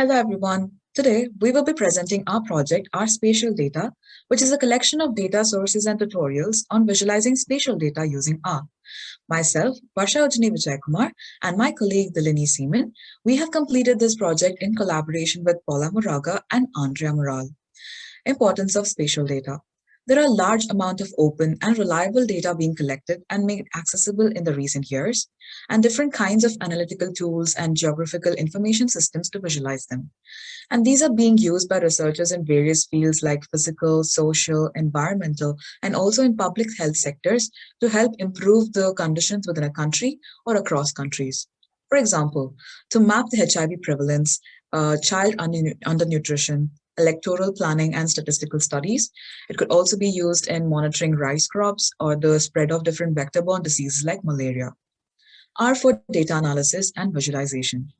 Hello, everyone. Today, we will be presenting our project, R Spatial Data, which is a collection of data sources and tutorials on visualizing spatial data using R. Myself, Varsha Ujjinni Vijay Kumar, and my colleague Dilinie Seimon, we have completed this project in collaboration with Paula Moraga and Andrea Moral. Importance of spatial data. There are large amount of open and reliable data being collected and made accessible in the recent years, and different kinds of analytical tools and geographical information systems to visualize them. And these are being used by researchers in various fields like physical, social, environmental, and also in public health sectors to help improve the conditions within a country or across countries. For example, to map the HIV prevalence, uh, child undernutrition, electoral planning and statistical studies. It could also be used in monitoring rice crops or the spread of different vector-borne diseases like malaria. R for data analysis and visualization.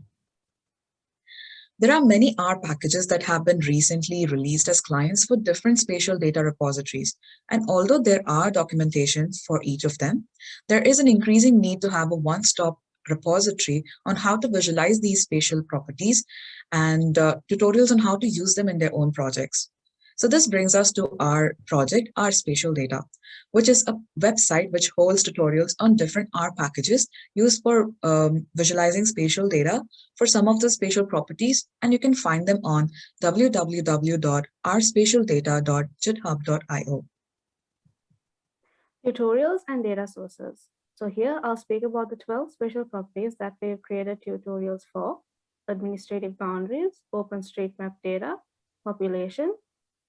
There are many R packages that have been recently released as clients for different spatial data repositories. And although there are documentation for each of them, there is an increasing need to have a one-stop repository on how to visualize these spatial properties and uh, tutorials on how to use them in their own projects. So this brings us to our project, R Spatial Data, which is a website which holds tutorials on different R packages used for um, visualizing spatial data for some of the spatial properties, and you can find them on www.rspatialdata.github.io. Tutorials and data sources. So here I'll speak about the 12 spatial properties that we've created tutorials for, administrative boundaries, OpenStreetMap data, population,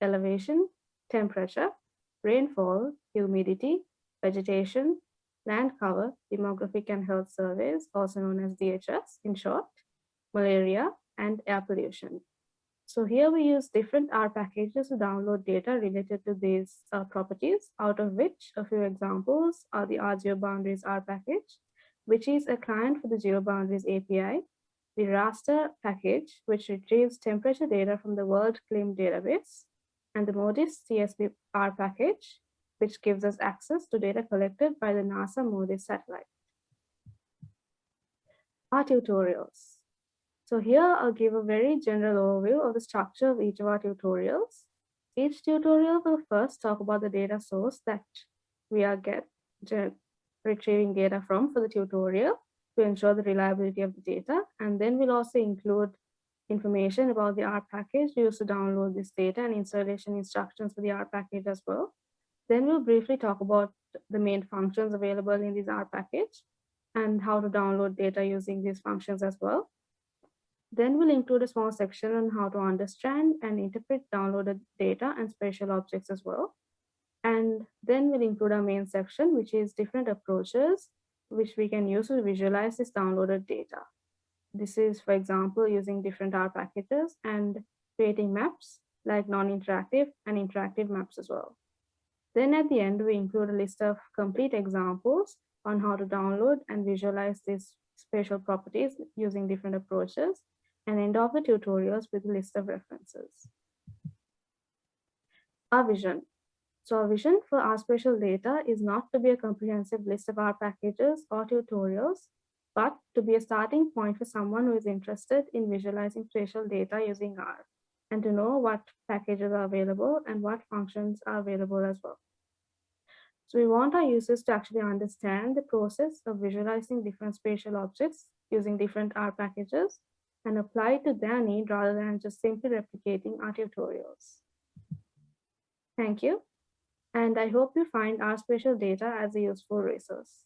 elevation, temperature, rainfall, humidity, vegetation, land cover, demographic and health surveys, also known as DHS in short, malaria, and air pollution. So here we use different R packages to download data related to these uh, properties, out of which a few examples are the RGeoBoundaries R package, which is a client for the GeoBoundaries API, the raster package, which retrieves temperature data from the WorldClim database, and the MODIS CSV R package, which gives us access to data collected by the NASA MODIS satellite. Our tutorials. So here I'll give a very general overview of the structure of each of our tutorials. Each tutorial will first talk about the data source that we are get, retrieving data from for the tutorial to ensure the reliability of the data. And then we'll also include information about the R package used to download this data and installation instructions for the R package as well. Then we'll briefly talk about the main functions available in this R package and how to download data using these functions as well. Then we'll include a small section on how to understand and interpret downloaded data and spatial objects as well. And then we'll include our main section, which is different approaches which we can use to visualize this downloaded data. This is, for example, using different R packages and creating maps like non-interactive and interactive maps as well. Then at the end, we include a list of complete examples on how to download and visualize these spatial properties using different approaches and end of the tutorials with a list of references. Our vision. So our vision for R Spatial Data is not to be a comprehensive list of R packages or tutorials, but to be a starting point for someone who is interested in visualizing spatial data using R and to know what packages are available and what functions are available as well. So we want our users to actually understand the process of visualizing different spatial objects using different R packages and apply it to their need rather than just simply replicating our tutorials. Thank you. And I hope you find our spatial data as a useful resource.